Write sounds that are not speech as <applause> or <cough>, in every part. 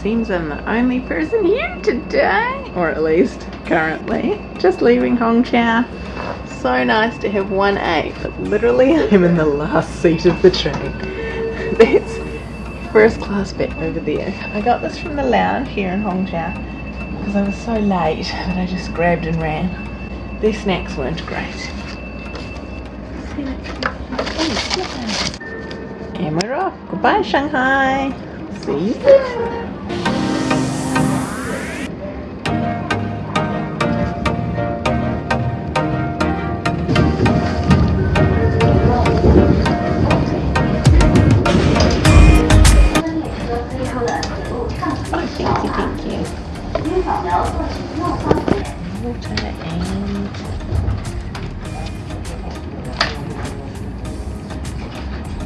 seems I'm the only person here today, or at least currently. Just leaving Hongqiao. So nice to have 1A, but literally <laughs> I'm in the last seat of the train. <laughs> That's first class bit over there. I got this from the lounge here in Hongqiao because I was so late <laughs> that I just grabbed and ran. Their snacks weren't great. And we're off. Goodbye, Shanghai. See you soon.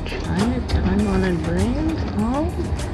Chinatown on a brand. Oh.